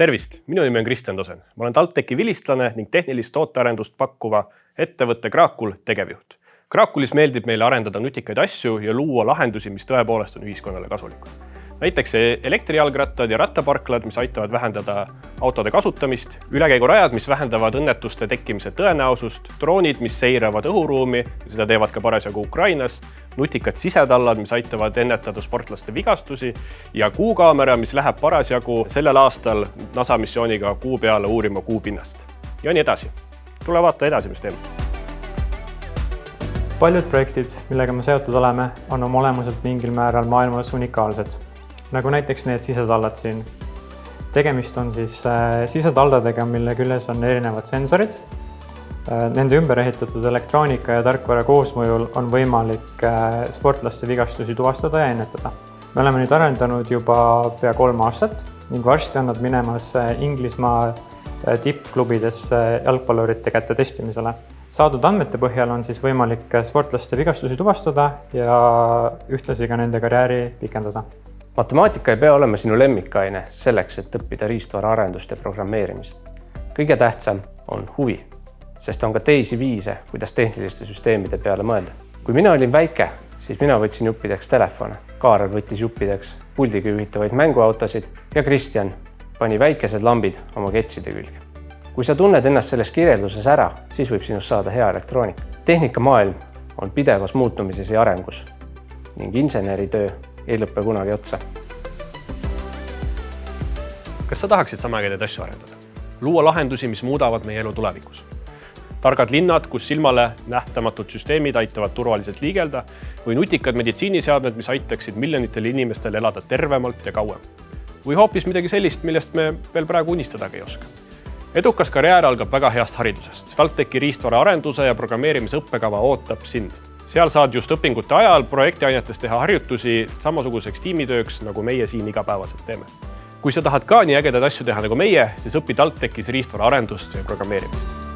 tervist, minu nimi on Kristjan Tosen, ma olen TalTechi vilistlane ning tehnilist tootearendust pakkuva ettevõtte Kraakul tegevjuht. Kraakulis meeldib meile arendada nutikaid asju ja luua lahendusi, mis tõepoolest on ühiskonnale kasulikud näiteks elektrijalgrattad ja rattaparklad, mis aitavad vähendada autode kasutamist, ülekäigurajad, mis vähendavad õnnetuste tekkimise tõenäosust, droonid, mis seiravad õhuruumi seda teevad ka parasjagu Ukrainas, nutikad sisetallad, mis aitavad ennetada sportlaste vigastusi ja kuukaamera, mis läheb parasjagu sellel aastal NASA missiooniga kuu peale uurima kuu pinnast ja nii edasi. tule vaata edasi, mis teeme paljud projektid, millega me seotud oleme, on oma olemuselt mingil määral maailmas unikaalsed nagu näiteks need sisetallad siin. tegemist on siis äh, sisetaldadega, mille küljes on erinevad sensorid. Äh, nende ümber ehitatud elektroonika ja tarkvara koosmõjul on võimalik äh, sportlaste vigastusi tuvastada ja ennetada. me oleme nüüd arendanud juba pea kolm aastat ning varsti on nad minemas Inglismaa tippklubidesse jalgpallurite käte testimisele saadud andmete põhjal on siis võimalik sportlaste vigastusi tuvastada ja ühtlasi ka nende karjääri pikendada matemaatika ei pea olema sinu lemmikaine selleks, et õppida riistvaraarendust ja programmeerimist. kõige tähtsam on huvi, sest on ka teisi viise, kuidas tehniliste süsteemide peale mõelda. kui mina olin väike, siis mina võtsin juppideks telefone, Kaarel võttis juppideks puldiga juhitavaid mänguautosid ja Kristjan pani väikesed lambid oma ketside külge. kui sa tunned ennast selles kirjelduses ära, siis võib sinust saada hea elektroonik. tehnikamaailm on pidevas muutumises ja arengus ning inseneritöö ei lõpe kunagi otsa. kas sa tahaksid sama ägedaid asju arendada? luua lahendusi, mis muudavad meie elu tulevikus? Targad linnad, kus silmale nähtamatud süsteemid aitavad turvaliselt liigelda või nutikad meditsiiniseadmed, mis aitaksid miljonitel inimestel elada tervemalt ja kauem. või hoopis midagi sellist, millest me veel praegu unistadagi ei oska. edukas karjäär algab väga heast haridusest. TalTechi riistvaraarenduse ja programmeerimise õppekava ootab sind seal saad just õpingute ajal projektiainetes teha harjutusi samasuguseks tiimitööks, nagu meie siin igapäevaselt teeme. kui sa tahad ka nii ägedaid asju teha nagu meie, siis õpi TalTechis riistvara arendust ja programmeerimist